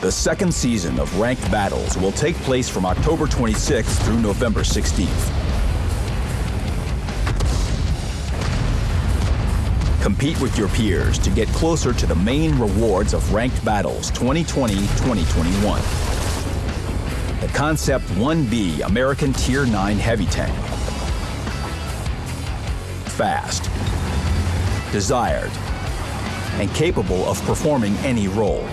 The second season of Ranked Battles will take place from October 26th through November 16th. Compete with your peers to get closer to the main rewards of Ranked Battles 2020-2021. The Concept 1B American Tier 9 Heavy Tank. Fast, desired, and capable of performing any role.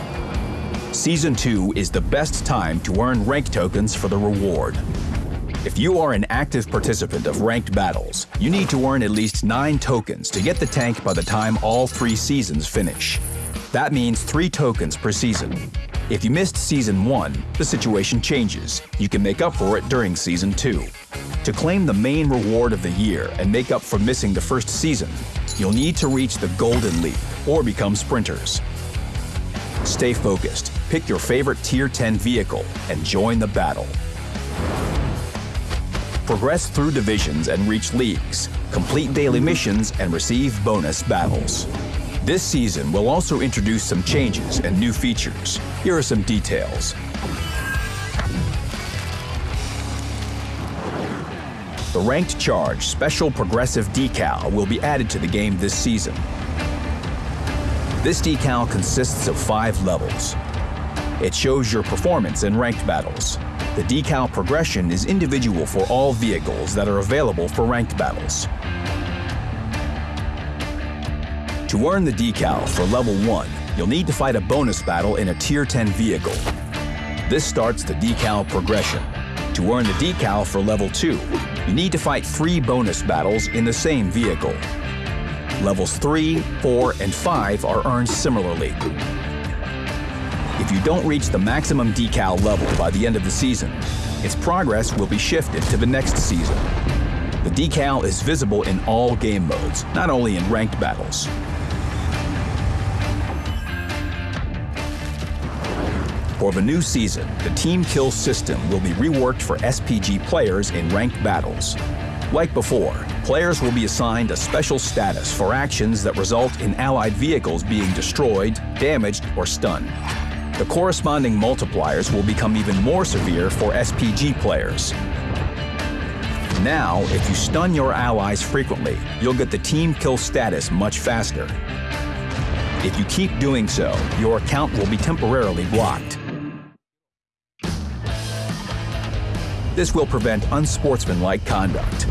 Season 2 is the best time to earn rank tokens for the reward. If you are an active participant of ranked battles, you need to earn at least 9 tokens to get the tank by the time all 3 seasons finish. That means 3 tokens per season. If you missed Season 1, the situation changes. You can make up for it during Season 2. To claim the main reward of the year and make up for missing the first season, you'll need to reach the Golden League or become sprinters. Stay focused, pick your favorite Tier 10 vehicle, and join the battle. Progress through divisions and reach leagues, complete daily missions, and receive bonus battles. This season will also introduce some changes and new features. Here are some details. The Ranked Charge Special Progressive Decal will be added to the game this season. This decal consists of five levels. It shows your performance in ranked battles. The decal progression is individual for all vehicles that are available for ranked battles. To earn the decal for level 1, you'll need to fight a bonus battle in a Tier 10 vehicle. This starts the decal progression. To earn the decal for level 2, you need to fight three bonus battles in the same vehicle. Levels 3, 4, and 5 are earned similarly. If you don't reach the maximum decal level by the end of the season, its progress will be shifted to the next season. The decal is visible in all game modes, not only in ranked battles. For the new season, the Team Kill system will be reworked for SPG players in ranked battles. Like before, players will be assigned a special status for actions that result in allied vehicles being destroyed, damaged, or stunned. The corresponding multipliers will become even more severe for SPG players. Now, if you stun your allies frequently, you'll get the team kill status much faster. If you keep doing so, your account will be temporarily blocked. This will prevent unsportsmanlike conduct.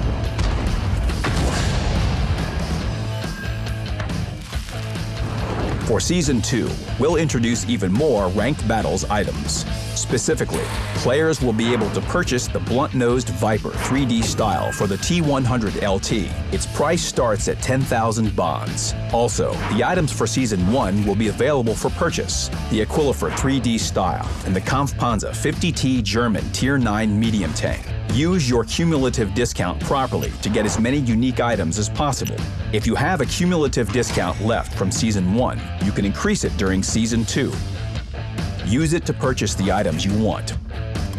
For Season 2, we'll introduce even more Ranked Battles items. Specifically, players will be able to purchase the blunt-nosed Viper 3D style for the T100 LT. Its price starts at 10,000 bonds. Also, the items for Season 1 will be available for purchase. The Aquilifer 3D style and the Kampfpanzer 50T German Tier 9 medium tank. Use your cumulative discount properly to get as many unique items as possible. If you have a cumulative discount left from Season 1, you can increase it during Season 2. Use it to purchase the items you want.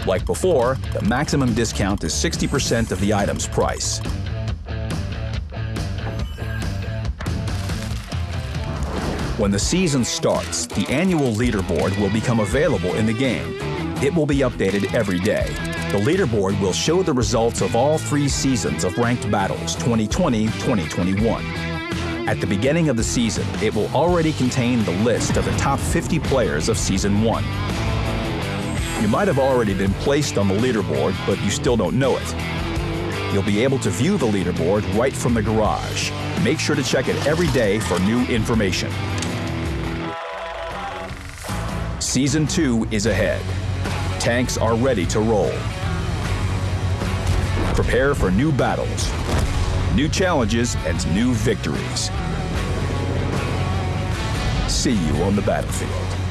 Like before, the maximum discount is 60% of the item's price. When the season starts, the annual leaderboard will become available in the game. It will be updated every day. The leaderboard will show the results of all three seasons of Ranked Battles 2020-2021. At the beginning of the season, it will already contain the list of the top 50 players of Season 1. You might have already been placed on the leaderboard, but you still don't know it. You'll be able to view the leaderboard right from the garage. Make sure to check it every day for new information. Season 2 is ahead. Tanks are ready to roll. Prepare for new battles, new challenges, and new victories. See you on the battlefield.